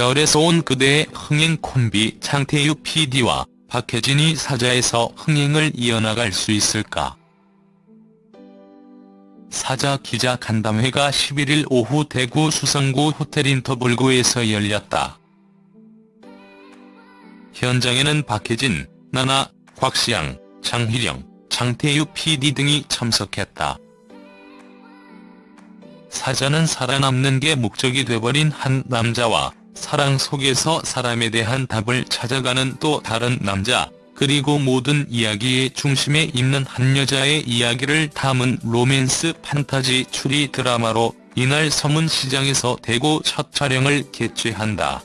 별에서 온 그대의 흥행 콤비 장태유 PD와 박혜진이 사자에서 흥행을 이어나갈 수 있을까? 사자 기자 간담회가 11일 오후 대구 수성구 호텔 인터블구에서 열렸다. 현장에는 박혜진, 나나, 곽시양, 장희령, 장태유 PD 등이 참석했다. 사자는 살아남는 게 목적이 돼버린 한 남자와 사랑 속에서 사람에 대한 답을 찾아가는 또 다른 남자, 그리고 모든 이야기의 중심에 있는 한 여자의 이야기를 담은 로맨스 판타지 추리 드라마로 이날 서문시장에서 대구 첫 촬영을 개최한다.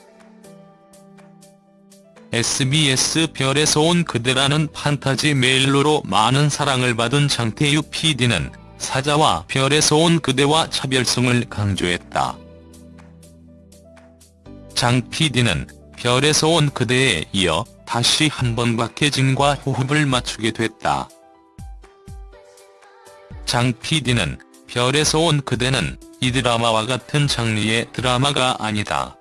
SBS 별에서 온 그대라는 판타지 멜로로 많은 사랑을 받은 장태유 PD는 사자와 별에서 온 그대와 차별성을 강조했다. 장 PD는 별에서 온 그대에 이어 다시 한번 박혜진과 호흡을 맞추게 됐다. 장 PD는 별에서 온 그대는 이 드라마와 같은 장르의 드라마가 아니다.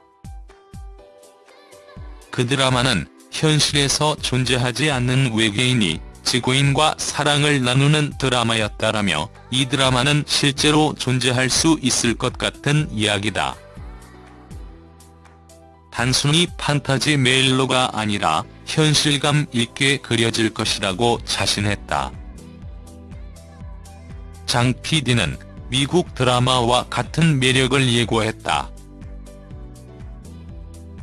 그 드라마는 현실에서 존재하지 않는 외계인이 지구인과 사랑을 나누는 드라마였다라며 이 드라마는 실제로 존재할 수 있을 것 같은 이야기다. 단순히 판타지 멜로가 아니라 현실감 있게 그려질 것이라고 자신했다. 장 PD는 미국 드라마와 같은 매력을 예고했다.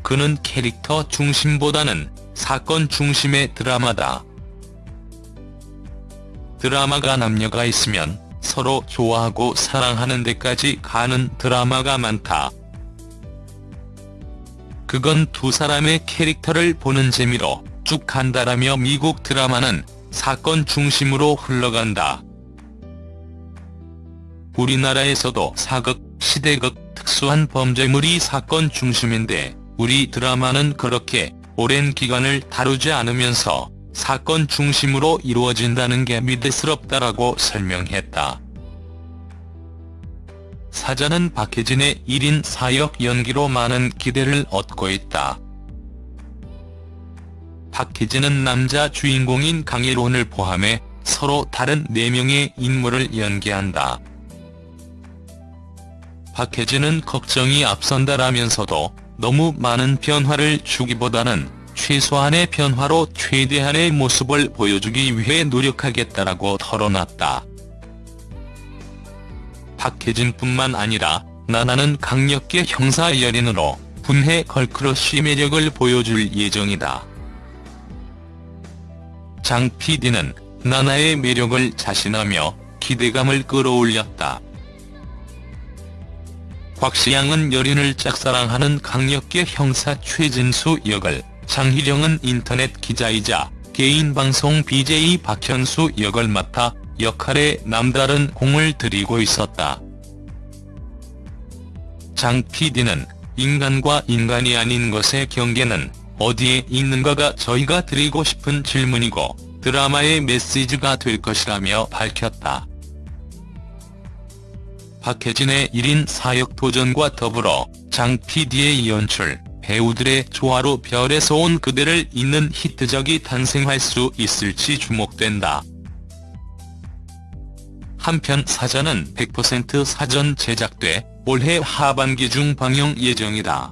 그는 캐릭터 중심보다는 사건 중심의 드라마다. 드라마가 남녀가 있으면 서로 좋아하고 사랑하는 데까지 가는 드라마가 많다. 그건 두 사람의 캐릭터를 보는 재미로 쭉 간다라며 미국 드라마는 사건 중심으로 흘러간다. 우리나라에서도 사극, 시대극, 특수한 범죄물이 사건 중심인데 우리 드라마는 그렇게 오랜 기간을 다루지 않으면서 사건 중심으로 이루어진다는 게 믿음스럽다라고 설명했다. 사자는 박혜진의 1인 사역 연기로 많은 기대를 얻고 있다. 박혜진은 남자 주인공인 강일원을 포함해 서로 다른 4명의 인물을 연기한다. 박혜진은 걱정이 앞선다라면서도 너무 많은 변화를 주기보다는 최소한의 변화로 최대한의 모습을 보여주기 위해 노력하겠다라고 털어놨다. 박혜진뿐만 아니라 나나는 강력계 형사 연인으로 분해 걸크러쉬 매력을 보여줄 예정이다. 장 PD는 나나의 매력을 자신하며 기대감을 끌어올렸다. 곽시양은 여린을 짝사랑하는 강력계 형사 최진수 역을, 장희령은 인터넷 기자이자 개인 방송 BJ 박현수 역을 맡아 역할에 남다른 공을 들이고 있었다. 장 PD는 인간과 인간이 아닌 것의 경계는 어디에 있는가가 저희가 드리고 싶은 질문이고 드라마의 메시지가 될 것이라며 밝혔다. 박혜진의 1인 사역 도전과 더불어 장 PD의 연출, 배우들의 조화로 별에서 온 그대를 잇는 히트작이 탄생할 수 있을지 주목된다. 한편 사자는 100% 사전 제작돼 올해 하반기 중 방영 예정이다.